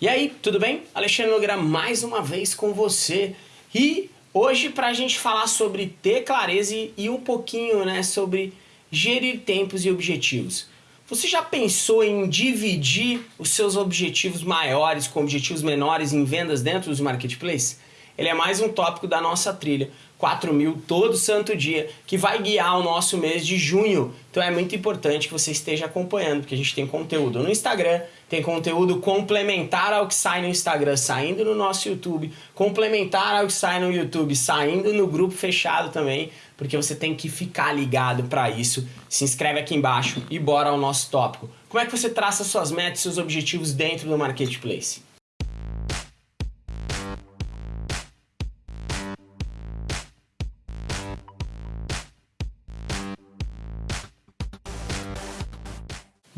E aí, tudo bem? Alexandre Nogueira mais uma vez com você. E hoje para a gente falar sobre ter clareza e um pouquinho né, sobre gerir tempos e objetivos. Você já pensou em dividir os seus objetivos maiores com objetivos menores em vendas dentro dos marketplaces? Ele é mais um tópico da nossa trilha, 4 mil todo santo dia, que vai guiar o nosso mês de junho. Então é muito importante que você esteja acompanhando, porque a gente tem conteúdo no Instagram, tem conteúdo complementar ao que sai no Instagram, saindo no nosso YouTube, complementar ao que sai no YouTube, saindo no grupo fechado também, porque você tem que ficar ligado para isso. Se inscreve aqui embaixo e bora ao nosso tópico. Como é que você traça suas metas e seus objetivos dentro do Marketplace?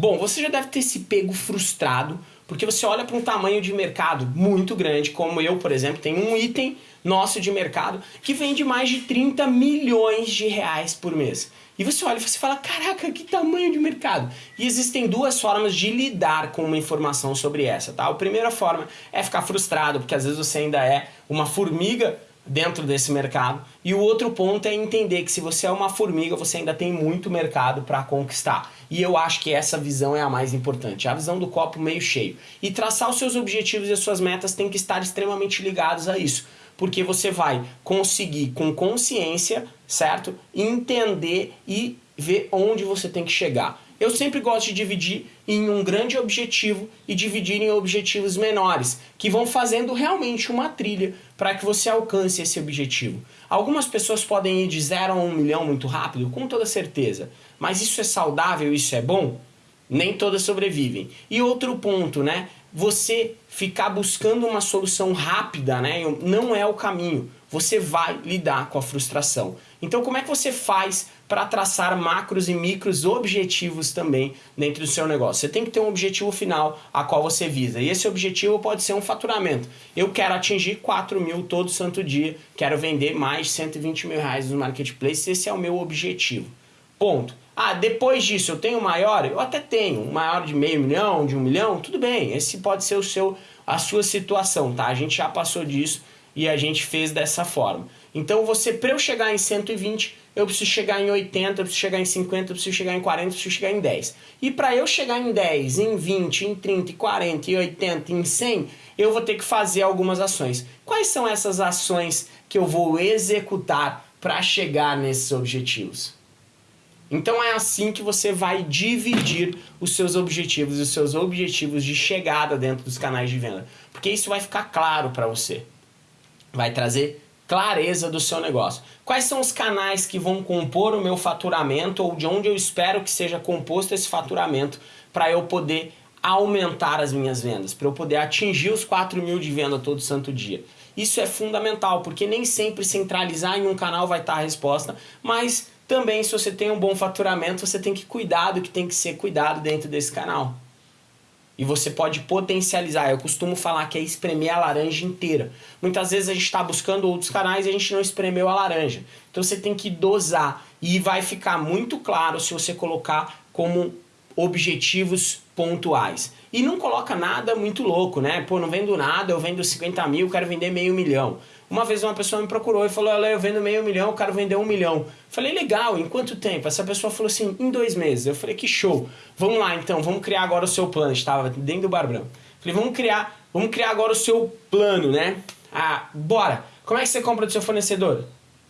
Bom, você já deve ter se pego frustrado, porque você olha para um tamanho de mercado muito grande, como eu, por exemplo, tenho um item nosso de mercado que vende mais de 30 milhões de reais por mês. E você olha e você fala, caraca, que tamanho de mercado. E existem duas formas de lidar com uma informação sobre essa, tá? A primeira forma é ficar frustrado, porque às vezes você ainda é uma formiga dentro desse mercado. E o outro ponto é entender que se você é uma formiga, você ainda tem muito mercado para conquistar. E eu acho que essa visão é a mais importante, a visão do copo meio cheio. E traçar os seus objetivos e as suas metas tem que estar extremamente ligados a isso. Porque você vai conseguir, com consciência, certo? Entender e ver onde você tem que chegar. Eu sempre gosto de dividir em um grande objetivo e dividir em objetivos menores, que vão fazendo realmente uma trilha para que você alcance esse objetivo. Algumas pessoas podem ir de 0 a 1 um milhão muito rápido, com toda certeza, mas isso é saudável, isso é bom? Nem todas sobrevivem. E outro ponto, né? Você ficar buscando uma solução rápida, né? Não é o caminho. Você vai lidar com a frustração. Então como é que você faz para traçar macros e micros objetivos também dentro do seu negócio? Você tem que ter um objetivo final a qual você visa. E esse objetivo pode ser um faturamento. Eu quero atingir 4 mil todo santo dia, quero vender mais de 120 mil reais no marketplace, esse é o meu objetivo. Ponto. Ah, depois disso eu tenho maior? Eu até tenho, um maior de meio milhão, de um milhão, tudo bem. Esse pode ser o seu, a sua situação, tá? A gente já passou disso e a gente fez dessa forma. Então você, para eu chegar em 120, eu preciso chegar em 80, eu preciso chegar em 50, eu preciso chegar em 40, eu preciso chegar em 10. E para eu chegar em 10, em 20, em 30, em 40, em 80, em 100, eu vou ter que fazer algumas ações. Quais são essas ações que eu vou executar para chegar nesses objetivos? Então é assim que você vai dividir os seus objetivos os seus objetivos de chegada dentro dos canais de venda. Porque isso vai ficar claro para você vai trazer clareza do seu negócio. Quais são os canais que vão compor o meu faturamento ou de onde eu espero que seja composto esse faturamento para eu poder aumentar as minhas vendas, para eu poder atingir os 4 mil de venda todo santo dia. Isso é fundamental, porque nem sempre centralizar em um canal vai estar a resposta, mas também se você tem um bom faturamento, você tem que cuidar do que tem que ser cuidado dentro desse canal. E você pode potencializar. Eu costumo falar que é espremer a laranja inteira. Muitas vezes a gente está buscando outros canais e a gente não espremeu a laranja. Então você tem que dosar. E vai ficar muito claro se você colocar como objetivos pontuais. E não coloca nada muito louco, né? Pô, não vendo nada, eu vendo 50 mil, quero vender meio milhão. Uma vez uma pessoa me procurou e falou, olha, eu vendo meio milhão, eu quero vender um milhão. Falei, legal, em quanto tempo? Essa pessoa falou assim, em dois meses. Eu falei, que show. Vamos lá então, vamos criar agora o seu plano. Estava dentro do Barbrão. Falei, vamos criar, vamos criar agora o seu plano, né? Ah, bora. Como é que você compra do seu fornecedor?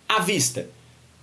À vista.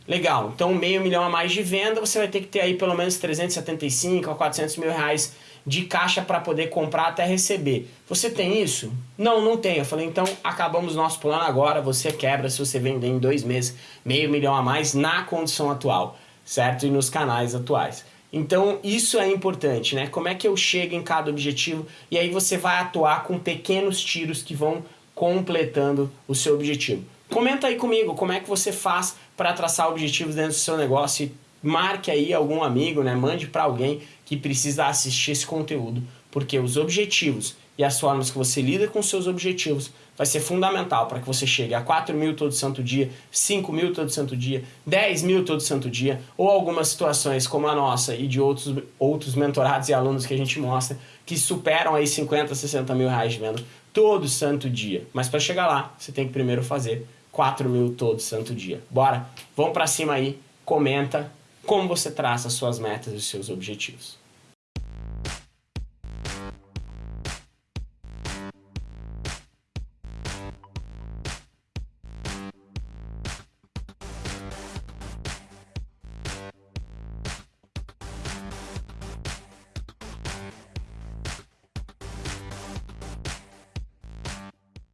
Legal, então meio milhão a mais de venda, você vai ter que ter aí pelo menos 375 a 400 mil reais de caixa para poder comprar até receber. Você tem isso? Não, não tem. Eu falei, então acabamos nosso plano agora, você quebra se você vender em dois meses meio milhão a mais na condição atual, certo? E nos canais atuais. Então isso é importante, né? Como é que eu chego em cada objetivo e aí você vai atuar com pequenos tiros que vão completando o seu objetivo. Comenta aí comigo como é que você faz para traçar objetivos dentro do seu negócio e marque aí algum amigo, né? mande para alguém que precisa assistir esse conteúdo, porque os objetivos e as formas que você lida com seus objetivos vai ser fundamental para que você chegue a 4 mil todo santo dia, 5 mil todo santo dia, 10 mil todo santo dia, ou algumas situações como a nossa e de outros, outros mentorados e alunos que a gente mostra, que superam aí 50, 60 mil reais de venda todo santo dia. Mas para chegar lá, você tem que primeiro fazer 4 mil todo santo dia. Bora, vamos para cima aí, comenta como você traça suas metas e seus objetivos.